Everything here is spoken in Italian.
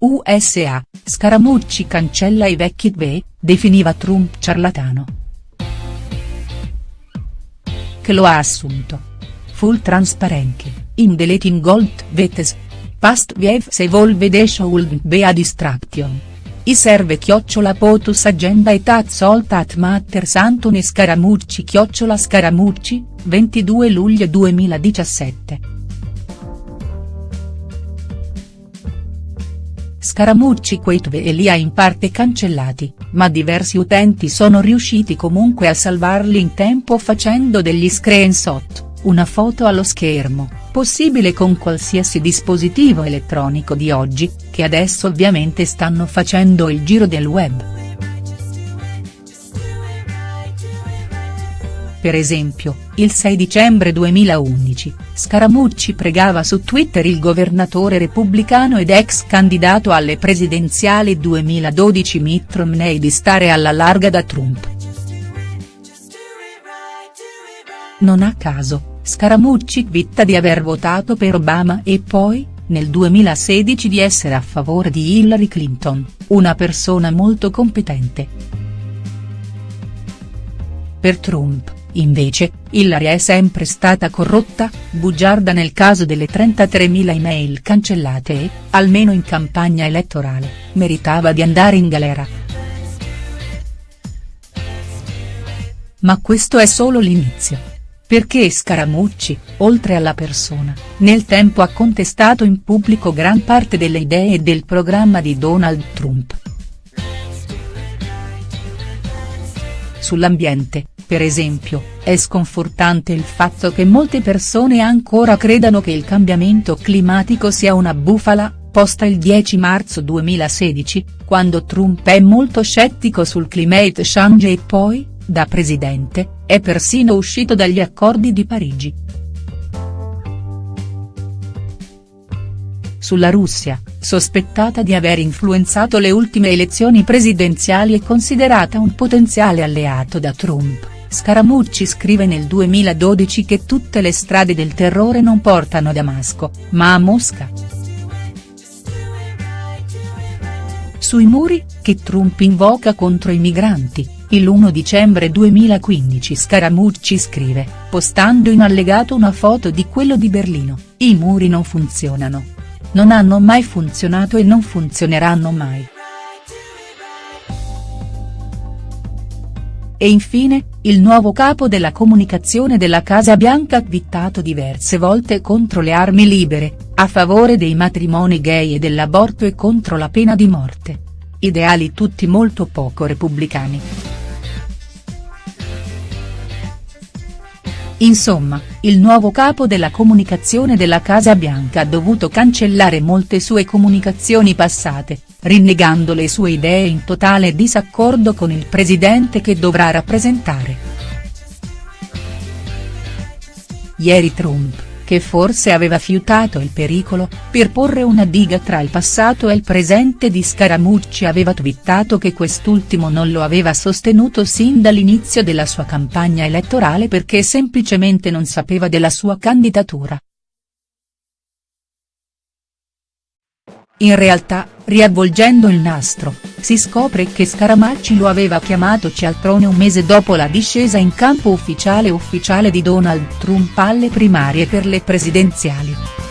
USA, Scaramucci cancella i vecchi dve, definiva Trump ciarlatano. Che lo ha assunto. Full transparency, in deleting gold vetes. Past se evolve de should be a distraction. I serve chiocciola potus agenda et at salt at matters Antoni Scaramucci chiocciola Scaramucci, 22 luglio 2017. Scaramucci quei tweet li ha in parte cancellati, ma diversi utenti sono riusciti comunque a salvarli in tempo facendo degli screenshot, una foto allo schermo, possibile con qualsiasi dispositivo elettronico di oggi, che adesso ovviamente stanno facendo il giro del web. Per esempio, il 6 dicembre 2011, Scaramucci pregava su Twitter il governatore repubblicano ed ex candidato alle presidenziali 2012 Mitt Romney di stare alla larga da Trump. Non a caso, Scaramucci twitta di aver votato per Obama e poi, nel 2016 di essere a favore di Hillary Clinton, una persona molto competente. Per Trump, Invece, Hillary è sempre stata corrotta, bugiarda nel caso delle 33.000 email cancellate e, almeno in campagna elettorale, meritava di andare in galera. Ma questo è solo l'inizio. Perché Scaramucci, oltre alla persona, nel tempo ha contestato in pubblico gran parte delle idee e del programma di Donald Trump. Sull'ambiente, per esempio, è sconfortante il fatto che molte persone ancora credano che il cambiamento climatico sia una bufala, posta il 10 marzo 2016, quando Trump è molto scettico sul climate change e poi, da presidente, è persino uscito dagli accordi di Parigi. Sulla Russia, sospettata di aver influenzato le ultime elezioni presidenziali e considerata un potenziale alleato da Trump Scaramucci scrive nel 2012 che tutte le strade del terrore non portano a Damasco, ma a Mosca. Sui muri, che Trump invoca contro i migranti, il 1 dicembre 2015 Scaramucci scrive, postando in allegato una foto di quello di Berlino, i muri non funzionano. Non hanno mai funzionato e non funzioneranno mai. E infine, il nuovo capo della comunicazione della Casa Bianca ha twittato diverse volte contro le armi libere, a favore dei matrimoni gay e dell'aborto e contro la pena di morte. Ideali tutti molto poco repubblicani. Insomma, il nuovo capo della comunicazione della Casa Bianca ha dovuto cancellare molte sue comunicazioni passate, rinnegando le sue idee in totale disaccordo con il presidente che dovrà rappresentare. Ieri Trump, che forse aveva fiutato il pericolo, per porre una diga tra il passato e il presente di Scaramucci aveva twittato che quest'ultimo non lo aveva sostenuto sin dall'inizio della sua campagna elettorale perché semplicemente non sapeva della sua candidatura. In realtà, riavvolgendo il nastro, si scopre che Scaramacci lo aveva chiamato cialtrone un mese dopo la discesa in campo ufficiale ufficiale di Donald Trump alle primarie per le presidenziali.